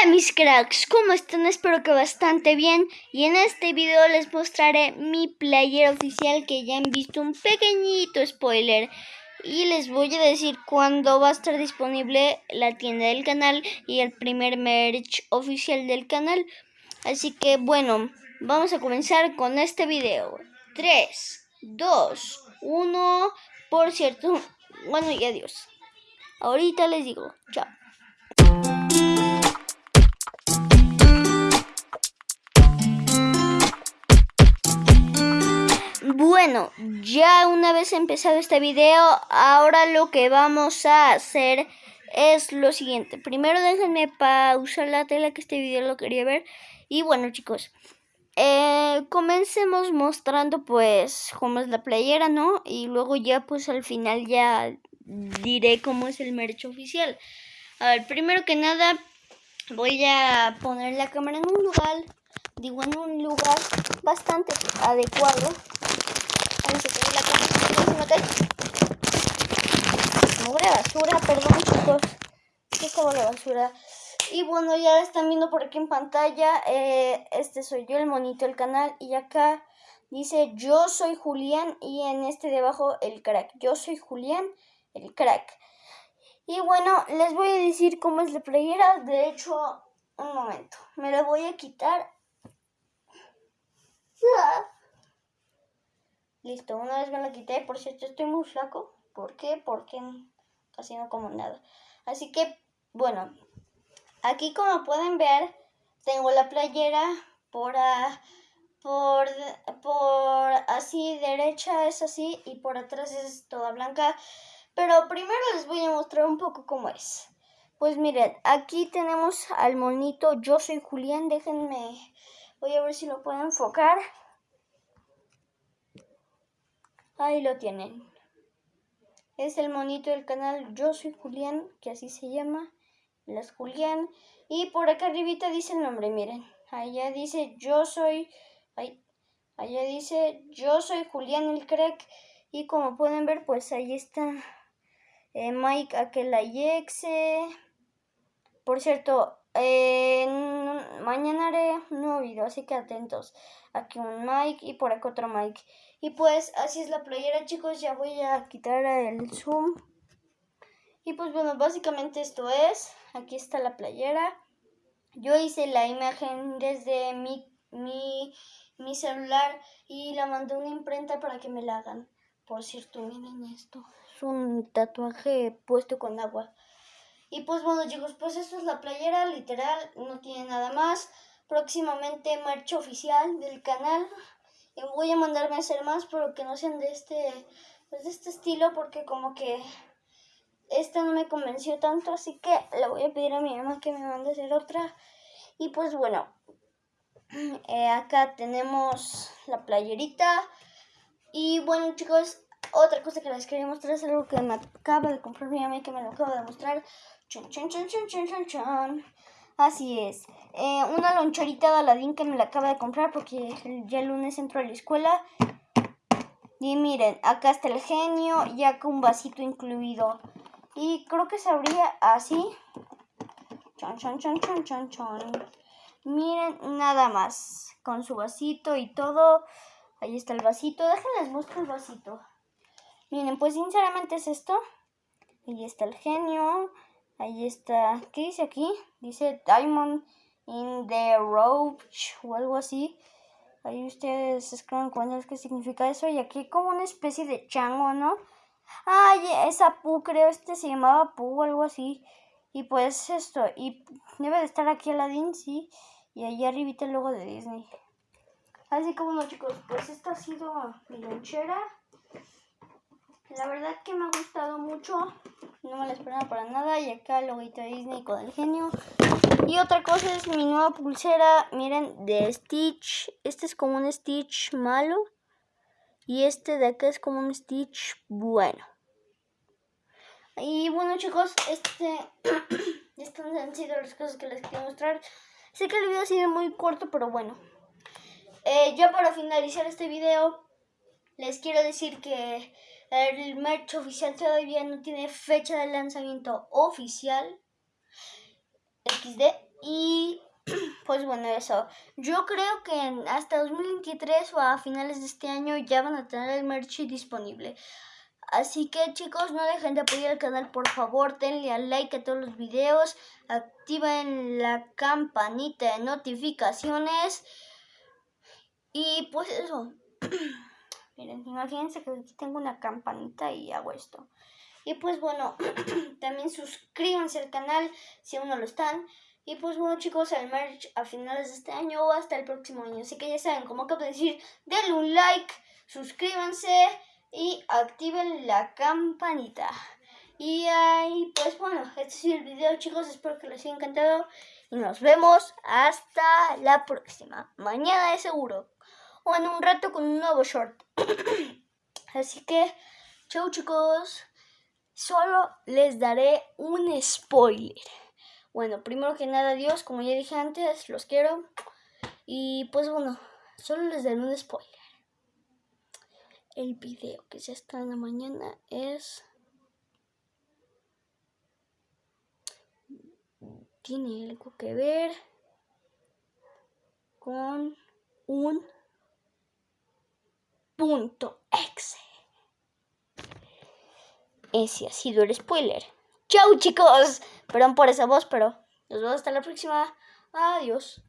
Hola mis cracks, ¿cómo están? Espero que bastante bien y en este video les mostraré mi player oficial que ya han visto un pequeñito spoiler y les voy a decir cuándo va a estar disponible la tienda del canal y el primer merch oficial del canal. Así que bueno, vamos a comenzar con este video. 3, 2, 1, por cierto, bueno y adiós. Ahorita les digo, chao. Bueno, ya una vez empezado este video, ahora lo que vamos a hacer es lo siguiente. Primero déjenme pausar la tela que este video lo quería ver. Y bueno chicos, eh, comencemos mostrando pues cómo es la playera, ¿no? Y luego ya pues al final ya diré cómo es el merch oficial. A ver, primero que nada voy a poner la cámara en un lugar, digo en un lugar bastante adecuado la basura, perdón chicos. Que como la basura. Y bueno, ya están viendo por aquí en pantalla. Eh, este soy yo, el monito del canal. Y acá dice yo soy Julián. Y en este de abajo el crack. Yo soy Julián, el crack. Y bueno, les voy a decir cómo es la playera. De hecho, un momento. Me la voy a quitar. Listo, una vez me la quité. Por cierto, estoy muy flaco. ¿Por qué? Porque casi no como nada. Así que, bueno, aquí como pueden ver, tengo la playera por, por, por así, derecha es así y por atrás es toda blanca. Pero primero les voy a mostrar un poco cómo es. Pues miren, aquí tenemos al monito. Yo soy Julián, déjenme, voy a ver si lo puedo enfocar. Ahí lo tienen. Es el monito del canal Yo soy Julián, que así se llama. Las Julián. Y por acá arribita dice el nombre, miren. Allá dice yo soy... Allá dice yo soy Julián el crack. Y como pueden ver, pues ahí está eh, Mike Aquelayexe. Por cierto, mañana haré un nuevo video, así que atentos. Aquí un Mike y por acá otro Mike. Y pues así es la playera, chicos. Ya voy a quitar el zoom. Y pues bueno, básicamente esto es. Aquí está la playera. Yo hice la imagen desde mi, mi, mi celular y la mandé a una imprenta para que me la hagan. Por cierto, miren esto. Es un tatuaje puesto con agua. Y pues bueno chicos, pues esto es la playera, literal, no tiene nada más. Próximamente marcha oficial del canal. Y voy a mandarme a hacer más, pero que no sean de este, pues de este estilo, porque como que esta no me convenció tanto, así que le voy a pedir a mi mamá que me mande a hacer otra. Y pues bueno, eh, acá tenemos la playerita. Y bueno chicos, otra cosa que les quería mostrar es algo que me acaba de comprar mi mamá y que me lo acaba de mostrar. Chon, chon, chon, chon, chon, chon. Así es. Eh, una loncherita de Aladín que me la acaba de comprar porque ya el lunes entro a la escuela. Y miren, acá está el genio y acá un vasito incluido. Y creo que se abría así. Chon, chon, chon, chon, chon, chon. Miren, nada más. Con su vasito y todo. Ahí está el vasito. Déjenles mostrar el vasito. Miren, pues sinceramente es esto. Ahí está el genio. Ahí está. ¿Qué dice aquí? Dice Diamond in the Roach o algo así. Ahí ustedes escriben cuándo es que significa eso. Y aquí como una especie de chango, ¿no? Ay, esa Pu, creo este se llamaba Pu o algo así. Y pues esto. Y debe de estar aquí Aladdin, sí. Y ahí arribita el logo de Disney. Así como no, chicos, pues esta ha sido mi lonchera. La verdad que me ha gustado mucho. No me la esperaba para nada. Y acá el loguito de Disney con el genio. Y otra cosa es mi nueva pulsera. Miren, de Stitch. Este es como un Stitch malo. Y este de acá es como un Stitch bueno. Y bueno chicos, este estas han sido las cosas que les quería mostrar. Sé que el video ha sido muy corto, pero bueno. Eh, ya para finalizar este video, les quiero decir que el merch oficial todavía no tiene fecha de lanzamiento oficial. XD. Y pues bueno, eso. Yo creo que hasta 2023 o a finales de este año ya van a tener el merch disponible. Así que chicos, no dejen de apoyar el canal, por favor, denle al like a todos los videos, activen la campanita de notificaciones y pues eso. Miren, imagínense que aquí tengo una campanita y hago esto. Y pues bueno, también suscríbanse al canal si aún no lo están. Y pues bueno chicos, el merch a finales de este año o hasta el próximo año. Así que ya saben, como acabo de decir, denle un like, suscríbanse y activen la campanita. Y ahí, pues bueno, este es el video chicos, espero que les haya encantado y nos vemos hasta la próxima. Mañana de seguro o en un rato con un nuevo short. Así que, chau chicos, solo les daré un spoiler. Bueno, primero que nada, Dios, como ya dije antes, los quiero. Y pues bueno, solo les daré un spoiler el video que se estrena mañana es tiene algo que ver con un exe. Ese ha sido el spoiler. Chau chicos. Perdón por esa voz, pero nos vemos hasta la próxima. Adiós.